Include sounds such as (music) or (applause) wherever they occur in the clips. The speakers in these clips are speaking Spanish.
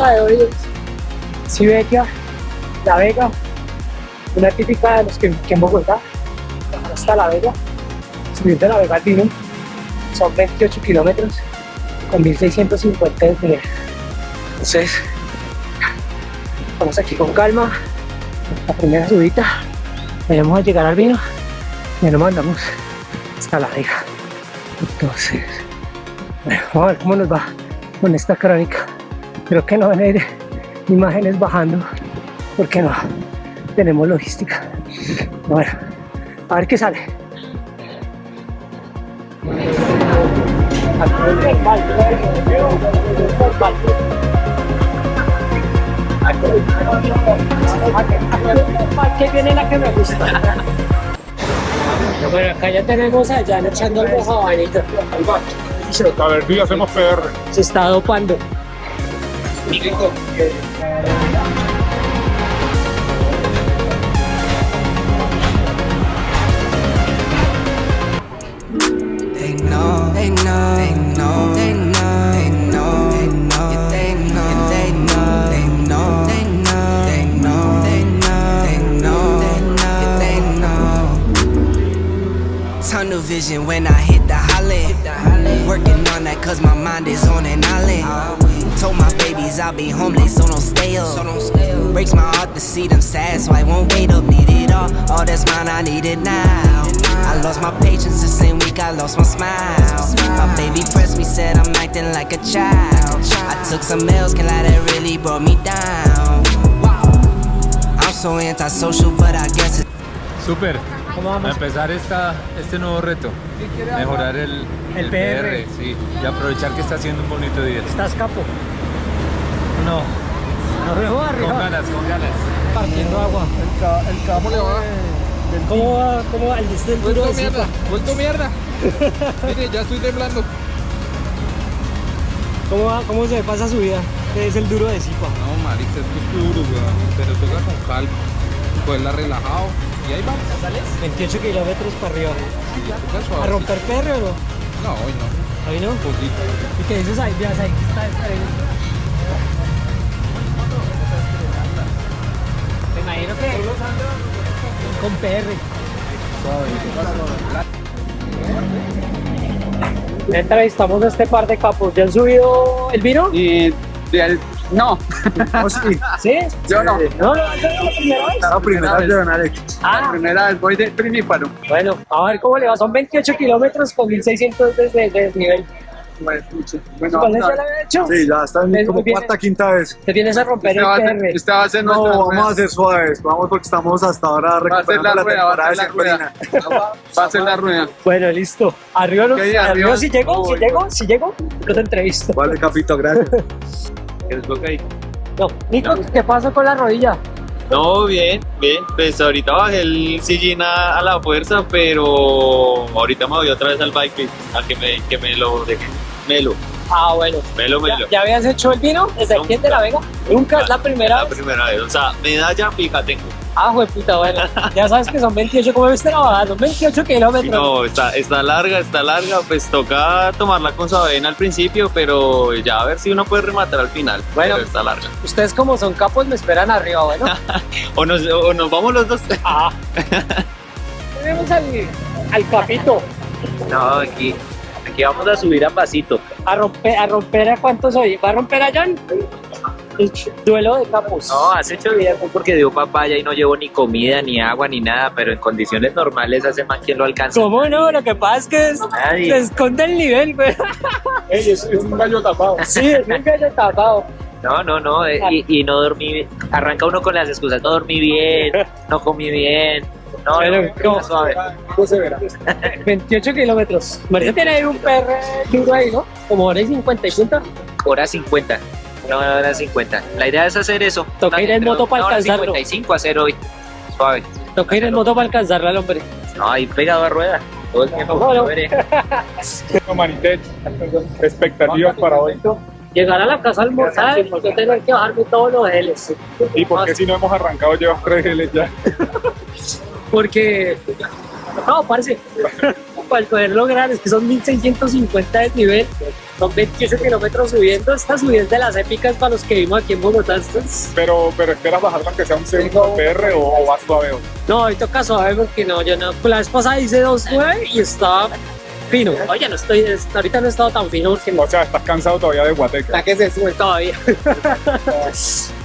Bonita de hoy es Siberia, La Vega, una típica de los que, en Bogotá, hasta La Vega, subir de La Vega al Vino, son 28 kilómetros con 1650 de nivel. Entonces, vamos aquí con calma, la primera subida, vamos a llegar al vino y nos mandamos hasta La Vega. Entonces, vamos a ver cómo nos va con esta crónica. Creo que no van a ir imágenes bajando porque no tenemos logística. Bueno, a ver qué sale. ¿Qué viene la que me gusta? Bueno, acá ya tenemos allá echando el jabalito. A ver, sí, hacemos PR. Se está dopando. Rico. Ain't no, ain't no, ain't no. See them sad, so I won't wait up. Need it all, all that's mine, I need it now. I lost my patience the same week I lost my smile. My baby pressed me, said I'm acting like a child. I took some L's, can lie, that really brought me down. I'm so antisocial, but I guess it's Súper. ¿Cómo A vamos? empezar esta, este nuevo reto. Mejorar el, El PR. sí. Y aprovechar que está haciendo un bonito día. ¿Estás capo? No. Arriba, Con ganas, con ganas. Partiendo agua. El cabo le va. ¿Cómo va? ¿Cómo va? El Vuelto de mierda, Zipa. vuelto mierda. (laughs) Mire, ya estoy temblando. ¿Cómo, va? ¿Cómo se pasa su vida? Es el duro de Zipa. No, marica, esto es duro, weón. Pero toca con calma. Cogerla relajado. Y ahí vamos. 28 kilómetros para arriba. Sí, toca ¿A romper perro o no? No, hoy no. ¿Ahí no? Poquito. ¿Y qué dices ahí? Veas ahí. Está ahí. Me imagino que con PR. Entrevistamos a este par de capos. ¿Ya han subido el vino? Y del- no, (laughs) ¿Sí? yo no. No, no, no, la primera vez. La primera vez, don Alex. Ah. La primera vez voy de primíparo. Bueno, a ver cómo le va. Son 28 kilómetros con 1600 de, de, de nivel. Bueno, bueno, ¿Cuál es ya a- lo había hecho? Sí, ya están Es como cuarta, quinta vez. Te vienes a romper Este va el ser, PR. este va a ser No, nuestra vamos rueda. a hacer suaves. Vamos porque estamos hasta ahora Va recuperando la la, rueda, va a temporada ser de la rueda. Semperina. (laughs) Va a ser la rueda. Bueno, listo. Arriba, los, arriba, arriba. si llego, si llego, si llego, yo te entrevisto. Vale, capito, gracias. (laughs) No, Nico, ¿qué pasa con la rodilla? No, bien, bien. Pues ahorita bajé el sillín a, a la fuerza, pero ahorita me voy otra vez al bike a que me, que me lo deje. Melo, Ah, bueno. melo, ¿Ya, melo. ya habías hecho el vino desde aquí de La Vega? Nunca, es la primera La vez. primera vez. O sea, medalla fija tengo. Ah, jue puta, bueno. Ya sabes que son 28, ¿cómo viste la bajada? Son 28 kilómetros. No, está, está larga, está larga. Pues toca tomarla con suavena al principio, pero ya a ver si uno puede rematar al final. Bueno. Pero está larga. Ustedes como son capos me esperan arriba, bueno. (laughs) O nos, o nos vamos los dos. Ah. (laughs) Tenemos al, al capito. No, aquí, aquí vamos a subir a pasito. A romper, a romper a cuántos hoy. ¿Va a romper a John? El duelo de capos. No, hace ocho días fue porque dio papaya y no llevo ni comida, ni agua, ni nada, pero en condiciones normales hace más quien lo alcanza. ¿Cómo no? Lo que pasa es que es- se esconde el nivel, güey. (laughs) es, es un gallo tapado. Sí, es un gallo tapado. No, no, no, eh, y, y no dormí bien. Arranca uno con las excusas, no dormí bien, no comí bien. No, Pero, no, suave. ¿Cómo se verá? 28 kilómetros. Marisa tiene un PR duro ahí, ¿no? Como hora y 50 y punta. Hora 50. Una hora 50. La idea es hacer eso. Toca ir en moto para alcanzarlo. 55 hacer hoy. Suave. Toca ir en moto para alcanzarla al hombre. No, ahí pegado a rueda. Todo el tiempo. Bueno. No, Manitech, expectativas para hoy. Llegar a la casa a almorzar y yo tener que bajarme todos los geles. ¿Y por qué si no hemos arrancado llevas tres geles ya? (laughs) Porque, no, parce, para poder lograr, es que son 1650 de nivel, Son 28 kilómetros subiendo. Esta subida es de las épicas para los que vimos aquí en Bogotá. Pero, pero esperas bajar aunque sea un segundo PR o, o vas suave. hoy? No, hoy toca suave porque no, yo no. La vez pasada hice 2.9 y estaba fino. Oye, no estoy, es- ahorita no he estado tan fino porque no O sea, estás cansado todavía de Guateque. que se sube todavía. (laughs)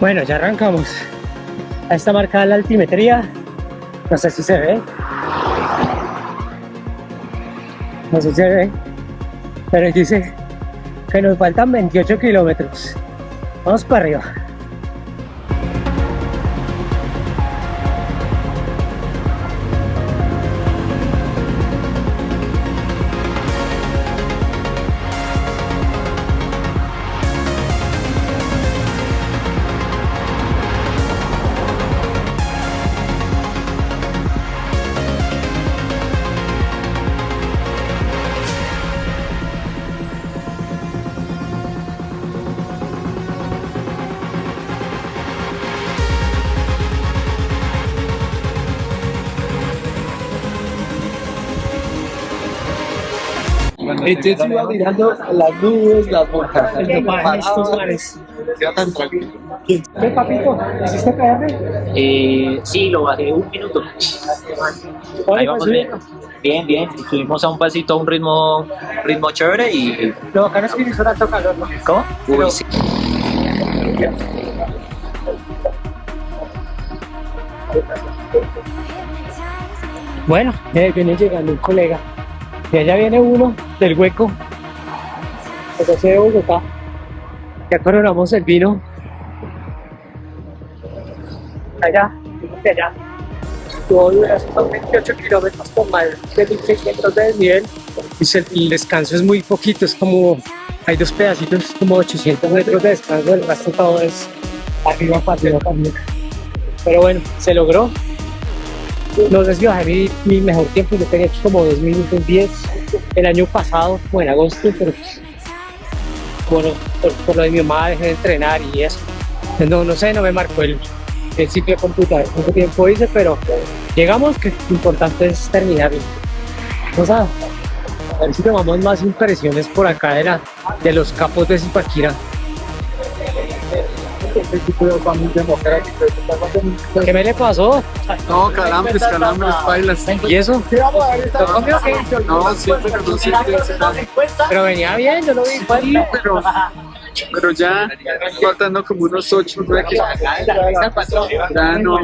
Bueno, ya arrancamos. Ahí está marcada la altimetría. No sé si se ve. No sé si se ve. Pero dice que nos faltan 28 kilómetros. Vamos para arriba. Entonces iba mirando las nubes, las montañas. Mares. Queda tan tranquilo. ¿Qué, papito? ¿Hiciste PR? Eh, sí, lo bajé un minuto. Ahí vamos pues, bien. Bien, bien. Subimos a un pasito a un ritmo, ritmo chévere y. Lo bacano es que hizo tanto calor, ¿no? ¿Cómo? Uy, sí. Bueno, ya viene llegando un colega. Y allá viene uno del hueco. Pues de Bogotá. Ya coronamos el vino. Allá, de allá. Estuvo durando 28 kilómetros con más de 1600 de desnivel. Y el descanso es muy poquito, es como, hay dos pedacitos, como 800 metros de descanso, el resto todo es arriba, para arriba, arriba. Pero bueno, se logró. No sé si bajé mi, mi mejor tiempo, yo tenía hecho como 2 minutos 10 el año pasado, como en agosto, pero pues, bueno, por, por lo de mi mamá dejé de entrenar y eso. No, no sé, no me marcó el, el ciclo computador, cuánto tiempo hice, pero llegamos, que lo importante es terminarlo. Vamos a, a ver si tomamos más impresiones por acá de, la, de los capos de Zipaquira. ¿Qué me le pasó? No, calambres, calambres, bailas. ¿Y eso? No, siempre no siempre. Pero venía bien, yo lo vi igual. Pero, pero ya faltando como unos 8, 9 Ya no,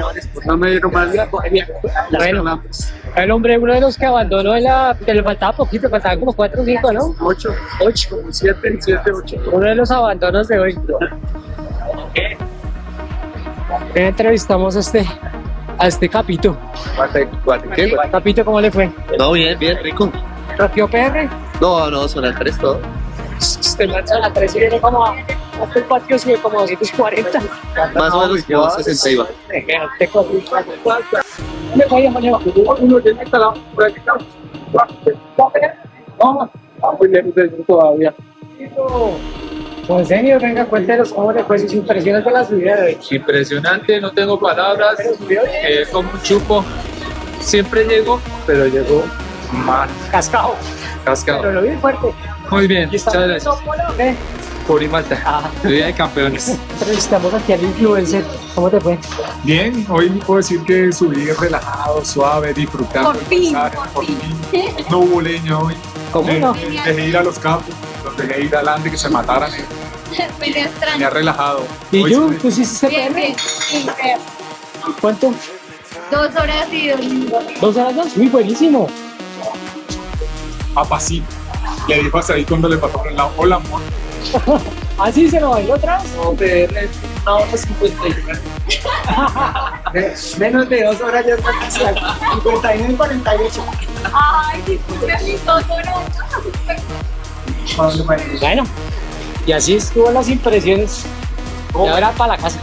no me dieron más. Bueno. calambres. El hombre, uno de los que abandonó la. que le faltaba poquito, faltaban como 4 o 5, ¿no? 8, 8, como 7, 7, 8. Uno de los abandonos de hoy. Entrevistamos a este, a este capito. ¿Qué? Capito, ¿cómo le fue? No, bien, bien, rico. ¿Rompió PR? No, no, son las tres todo. Usted lanza la 3 y viene como a. Hasta el patio sube como 240. Más o menos como 60 iba. Me vaya mañana. Uno de esta la por aquí. Vamos. Muy bien, todavía. Pues señor, venga, cuéntenos cómo le fue sus impresiones de la subida de hoy. Impresionante, no tengo palabras. eh, como un chupo. Siempre llego, pero llego más Cascado. cascado. Pero lo vi fuerte. Muy bien, muchas gracias. Pura y Malta. Ah, Vida de campeones. entrevistamos aquí al influencer. ¿Cómo te fue? Bien, hoy puedo decir que subí relajado, suave, disfrutando. Por fin, por por fin. fin. No hubo leña hoy. ¿Cómo Eh, no? Dejé ir a los campos, dejé ir adelante que se mataran. eh, Me Me ha relajado. ¿Y Hoy tú? sí ¿Tú hiciste Bien, PR? bien, bien, bien. ¿Cuánto? Dos horas y dos minutos. ¿Dos horas dos? Muy buenísimo. a pasito. Le dijo hasta ahí cuando le pasó por el lado, hola amor. (laughs) ¿Así se lo bailó otra vez? No, PR, una hora cincuenta y (laughs) Menos de dos horas ya está casi al 51 y 48. Ay, disculpe mis dos horas. Bueno, y así estuvo las impresiones. Y ahora para la casa.